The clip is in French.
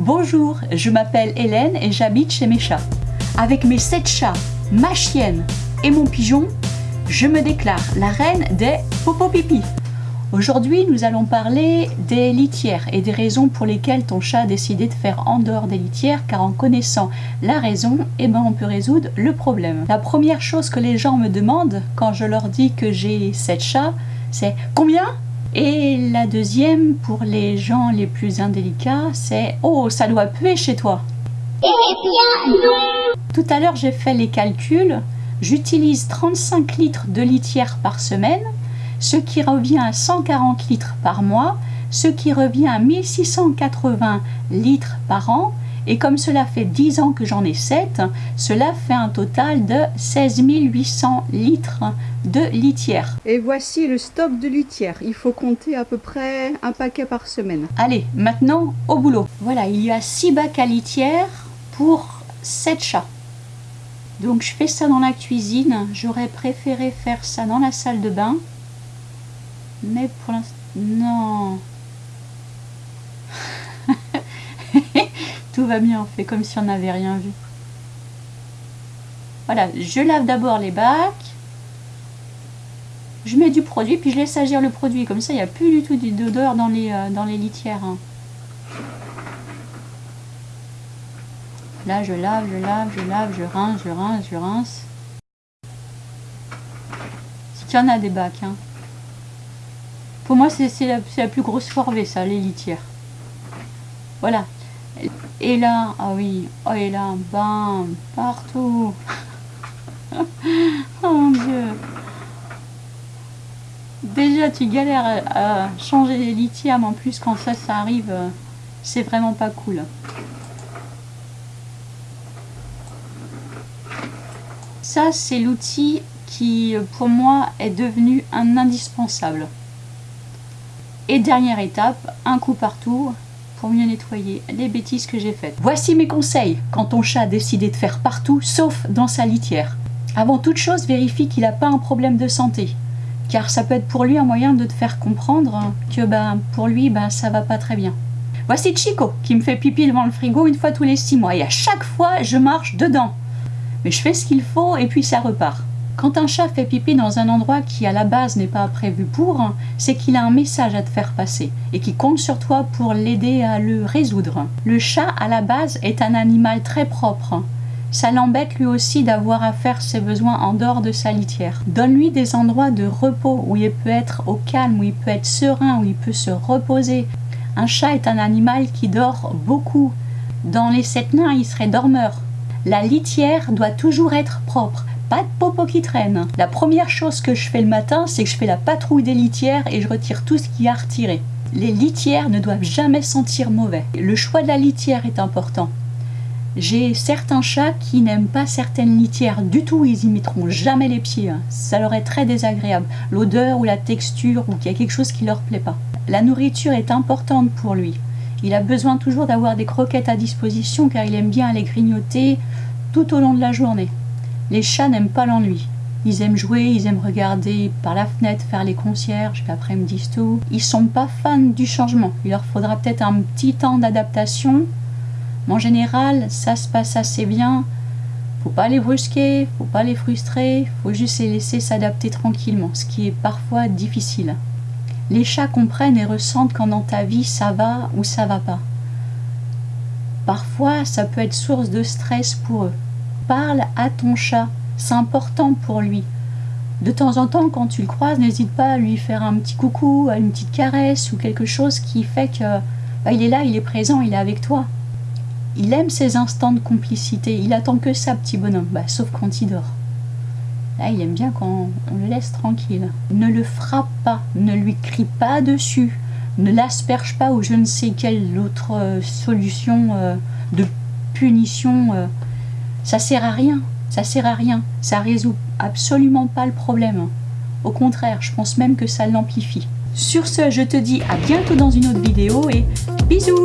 Bonjour, je m'appelle Hélène et j'habite chez mes chats. Avec mes 7 chats, ma chienne et mon pigeon, je me déclare la reine des popo-pipi. Aujourd'hui, nous allons parler des litières et des raisons pour lesquelles ton chat a décidé de faire en dehors des litières, car en connaissant la raison, eh ben, on peut résoudre le problème. La première chose que les gens me demandent quand je leur dis que j'ai 7 chats, c'est combien? Et la deuxième, pour les gens les plus indélicats, c'est « Oh, ça doit puer chez toi !» Eh bien non Tout à l'heure, j'ai fait les calculs. J'utilise 35 litres de litière par semaine, ce qui revient à 140 litres par mois, ce qui revient à 1680 litres par an, et comme cela fait 10 ans que j'en ai 7, cela fait un total de 16 800 litres de litière. Et voici le stock de litière. Il faut compter à peu près un paquet par semaine. Allez, maintenant au boulot. Voilà, il y a 6 bacs à litière pour 7 chats. Donc je fais ça dans la cuisine. J'aurais préféré faire ça dans la salle de bain. Mais pour l'instant... Non Tout va bien, on fait comme si on n'avait rien vu. Voilà, je lave d'abord les bacs. Je mets du produit, puis je laisse agir le produit. Comme ça, il n'y a plus du tout d'odeur dans, les, euh, dans les litières. Hein. Là, je lave, je lave, je lave, je rince, je rince, je rince. Qu'il y en a des bacs. Hein. Pour moi, c'est la, la plus grosse corvée, ça, les litières. Voilà, et là, ah oui, oh et là, bam, partout. oh mon dieu. Déjà, tu galères à, changer les lithium, en plus quand ça, ça arrive, c'est vraiment pas cool. Ça, c'est l'outil qui, pour moi, est devenu un indispensable. Et dernière étape, un coup partout, pour mieux nettoyer les bêtises que j'ai faites. Voici mes conseils quand ton chat a décidé de faire partout sauf dans sa litière. Avant toute chose, vérifie qu'il n'a pas un problème de santé car ça peut être pour lui un moyen de te faire comprendre que ben, pour lui ben, ça va pas très bien. Voici Chico qui me fait pipi devant le frigo une fois tous les six mois et à chaque fois je marche dedans. Mais je fais ce qu'il faut et puis ça repart. Quand un chat fait pipi dans un endroit qui à la base n'est pas prévu pour, c'est qu'il a un message à te faire passer et qui compte sur toi pour l'aider à le résoudre. Le chat à la base est un animal très propre. Ça l'embête lui aussi d'avoir à faire ses besoins en dehors de sa litière. Donne-lui des endroits de repos où il peut être au calme, où il peut être serein, où il peut se reposer. Un chat est un animal qui dort beaucoup. Dans les sept nains, il serait dormeur. La litière doit toujours être propre pas de popo qui traîne. La première chose que je fais le matin, c'est que je fais la patrouille des litières et je retire tout ce qui y a à retirer. Les litières ne doivent jamais sentir mauvais. Le choix de la litière est important. J'ai certains chats qui n'aiment pas certaines litières du tout, ils y mettront jamais les pieds. Ça leur est très désagréable. L'odeur ou la texture ou qu'il y a quelque chose qui leur plaît pas. La nourriture est importante pour lui. Il a besoin toujours d'avoir des croquettes à disposition car il aime bien les grignoter tout au long de la journée. Les chats n'aiment pas l'ennui. Ils aiment jouer, ils aiment regarder par la fenêtre, faire les concierges, puis après ils me disent tout. Ils sont pas fans du changement. Il leur faudra peut-être un petit temps d'adaptation. Mais en général, ça se passe assez bien. Faut pas les brusquer, faut pas les frustrer, faut juste les laisser s'adapter tranquillement, ce qui est parfois difficile. Les chats comprennent et ressentent quand dans ta vie ça va ou ça va pas. Parfois, ça peut être source de stress pour eux parle à ton chat. C'est important pour lui. De temps en temps, quand tu le croises, n'hésite pas à lui faire un petit coucou, une petite caresse ou quelque chose qui fait que bah, il est là, il est présent, il est avec toi. Il aime ces instants de complicité. Il attend que ça, petit bonhomme, bah, sauf quand il dort. Là, il aime bien quand on le laisse tranquille. Ne le frappe pas, ne lui crie pas dessus, ne l'asperge pas ou je ne sais quelle autre euh, solution euh, de punition euh, ça sert à rien, ça sert à rien, ça résout absolument pas le problème. Au contraire, je pense même que ça l'amplifie. Sur ce, je te dis à bientôt dans une autre vidéo et bisous